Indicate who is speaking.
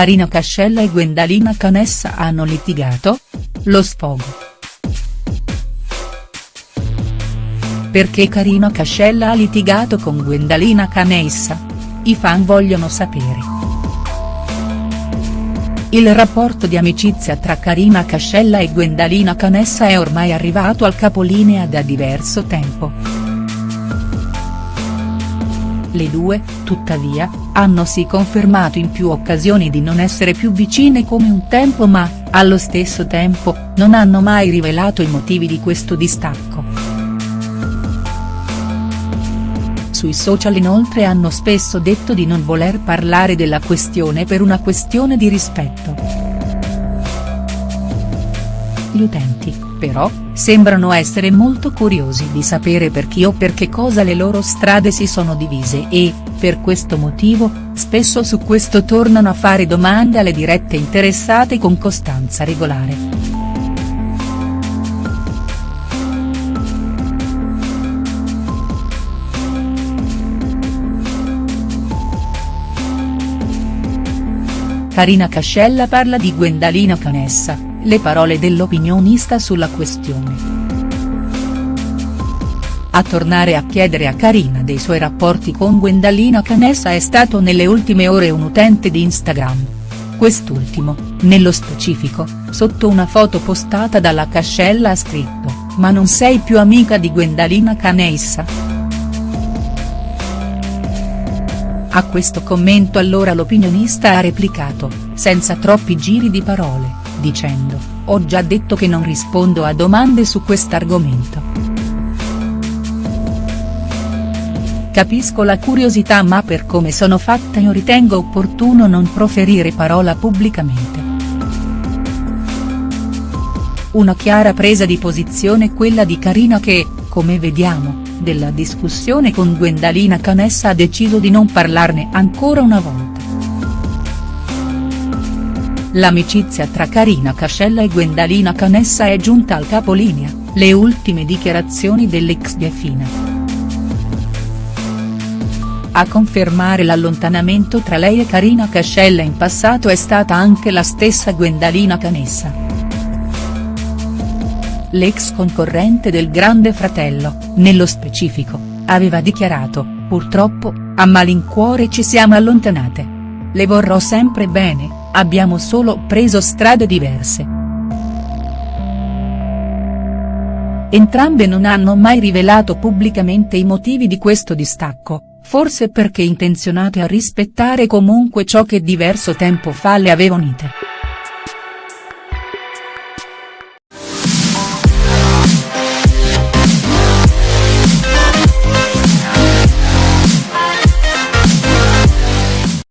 Speaker 1: Carina Cascella e Gwendalina Canessa hanno litigato? Lo sfogo. Perché Carina Cascella ha litigato con Gwendalina Canessa? I fan vogliono sapere. Il rapporto di amicizia tra Carina Cascella e Gwendalina Canessa è ormai arrivato al capolinea da diverso tempo. Le due, tuttavia, hanno si confermato in più occasioni di non essere più vicine come un tempo ma, allo stesso tempo, non hanno mai rivelato i motivi di questo distacco. Sui social inoltre hanno spesso detto di non voler parlare della questione per una questione di rispetto. Gli utenti, però, sembrano essere molto curiosi di sapere per chi o per che cosa le loro strade si sono divise e, per questo motivo, spesso su questo tornano a fare domande alle dirette interessate con costanza regolare. Carina Cascella parla di Gwendalina Canessa le parole dell'opinionista sulla questione. A tornare a chiedere a Carina dei suoi rapporti con Gwendalina Canessa è stato nelle ultime ore un utente di Instagram. Quest'ultimo, nello specifico, sotto una foto postata dalla Cascella ha scritto, ma non sei più amica di Gwendalina Canessa?. A questo commento allora l'opinionista ha replicato, senza troppi giri di parole dicendo, ho già detto che non rispondo a domande su quest'argomento. Capisco la curiosità ma per come sono fatta io ritengo opportuno non proferire parola pubblicamente. Una chiara presa di posizione quella di Carina che, come vediamo, della discussione con Gwendalina Canessa ha deciso di non parlarne ancora una volta. L'amicizia tra Carina Cascella e Gwendalina Canessa è giunta al capolinea, le ultime dichiarazioni dell'ex Biafina. A confermare l'allontanamento tra lei e Carina Cascella in passato è stata anche la stessa Gwendalina Canessa. L'ex concorrente del Grande Fratello, nello specifico, aveva dichiarato, purtroppo, a malincuore ci siamo allontanate. Le vorrò sempre bene, abbiamo solo preso strade diverse. Entrambe non hanno mai rivelato pubblicamente i motivi di questo distacco, forse perché intenzionate a rispettare comunque ciò che diverso tempo fa le aveva unite.